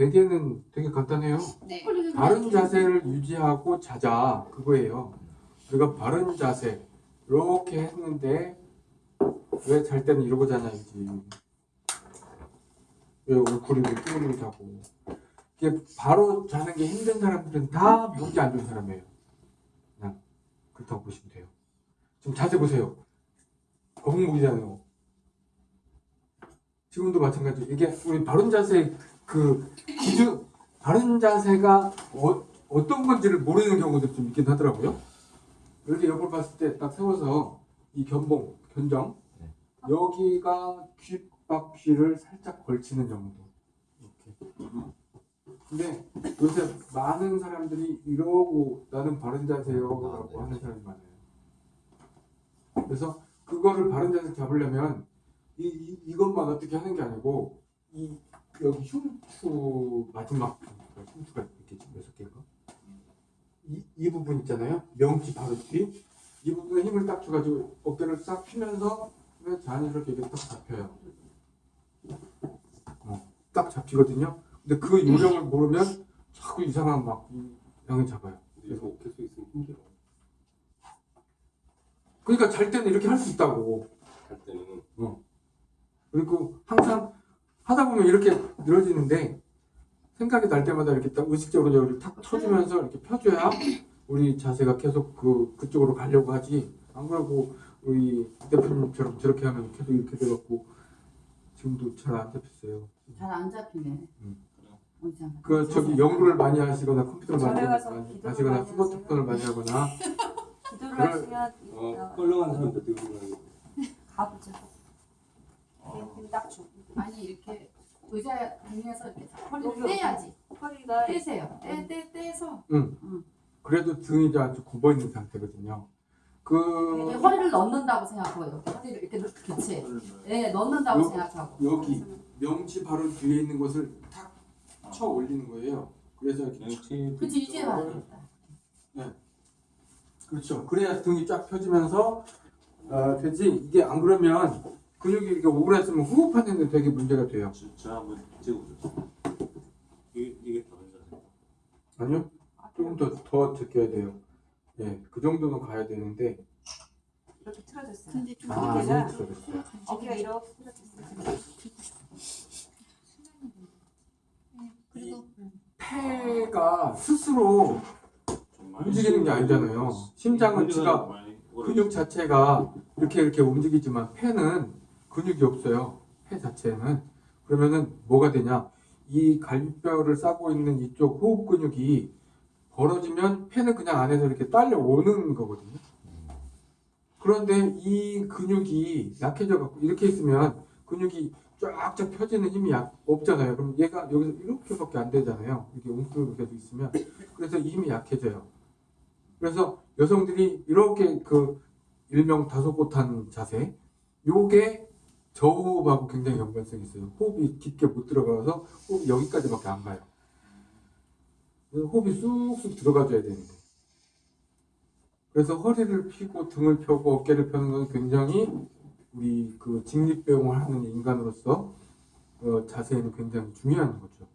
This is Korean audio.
베개는 되게 간단해요. 네. 바른 자세를 유지하고 자자 그거예요. 우리가 바른 자세 이렇게 했는데 왜 잘 때는 이러고 자냐 이지. 왜 얼굴이 끼우고 자고. 이게 바로 자는 게 힘든 사람들은 다 목이 안 좋은 사람이에요. 그냥 그렇다고 보시면 돼요. 지금 자세 보세요. 거북목이잖아요. 지금도 마찬가지. 이게 우리 바른 자세 그 기준 바른 자세가 어, 어떤 건지를 모르는 경우도 좀 있긴 하더라고요. 이렇게 옆을 봤을 때 딱 세워서 이 견봉, 견정 네. 여기가 귓바퀴를 살짝 걸치는 정도. 이렇게. 근데 요새 많은 사람들이 이러고 나는 바른 자세요라고 아, 네. 하는 사람이 많아요. 그래서 그거를 바른 자세 잡으려면 이, 이 이것만 어떻게 하는 게 아니고 이 여기 흉추 마지막 흉추가 이렇게 여섯 개인가? 이, 이 부분 있잖아요. 명치 바로 뒤. 이 부분에 힘을 딱 줘가지고 어깨를 싹 펴면서 자연스럽게 이게 딱 잡혀요. 어, 딱 잡히거든요. 근데 그 요령을 모르면 자꾸 이상한 막 이- 양을 잡아요. 그래서 수 있으면 힘들어. 그러니까 잘 때는 이렇게 할 수 있다고. 할 때는 그리고 항상 하다 보면 이렇게 늘어지는데 생각이 날 때마다 이렇게 딱 의식적으로 여기를 탁 쳐주면서 이렇게 펴줘야 우리 자세가 계속 그 그쪽으로 가려고 하지. 안 그러고 우리 대표님처럼 저렇게 하면 계속 이렇게 돼갖고 지금도 잘 안 잡혔어요. 잘 안 잡히네. 음. 어디잖아. 그 저기 연구를 많이 하시거나 컴퓨터를 많이 하시거나 스마트폰을 많이 하거나 기도를 하시면 어 껄렁한 사람 몇 대고 그러는 가보죠. 어. 힘딱 주 고 아니 이렇게 의자 등에서 이렇게 허리를 여기, 떼야지. 허리가 떼세요. 떼, 떼, 떼서 그래도 등이 아주 굽어 있는 상태거든요. 그 허리를 넣는다고 생각하고 이렇게 허리를 이렇게 넣- 그치. 예, 넣는다고 요- 생각하고. 여기 명치 바로 뒤에 있는 것을 탁 쳐 올리는 거예요. 그래서 이렇게 명치 그치 이제 맞겠다. 그렇죠. 그래야 등이 쫙 펴지면서 어, 되지. 이게 안 그러면 근육이 이렇게 오그라들면 호흡하는 데 되게 문제가 돼요. 진짜 한번 찍어보셨어요. 이게 이게 다른 자세. 아니요? 조금 더더 제껴야 돼요. 예, 그 정도는 가야 되는데 이렇게 틀어졌어요. 근데 좀 아, 어깨가 너무 틀어졌어요. 어깨가 이렇게 틀어졌어요. 그리고 폐가 스스로 움직이는 게 아니잖아요. 심장은 지가 근육 자체가 이렇게 이렇게 움직이지만 폐는 근육이 없어요. 폐 자체는 그러면은 뭐가 되냐? 이 갈비뼈를 싸고 있는 이쪽 호흡 근육이 벌어지면 폐는 그냥 안에서 이렇게 딸려 오는 거거든요. 그런데 이 근육이 약해져 갖고 이렇게 있으면 근육이 쫙쫙 펴지는 힘이 약, 없잖아요. 그럼 얘가 여기서 이렇게밖에 안 되잖아요. 이렇게 계속 있으면 그래서 이 힘이 약해져요. 그래서 여성들이 이렇게 그 일명 다소곳한 자세 요게 저호흡하고 굉장히 연관성이 있어요. 호흡이 깊게 못 들어가서 호흡이 여기까지밖에 안 가요. 호흡이 쑥쑥 들어가줘야 되는데. 그래서 허리를 펴고 등을 펴고 어깨를 펴는 건 굉장히 우리 그 직립배용을 하는 인간으로서 어, 자세에는 굉장히 중요한 거죠.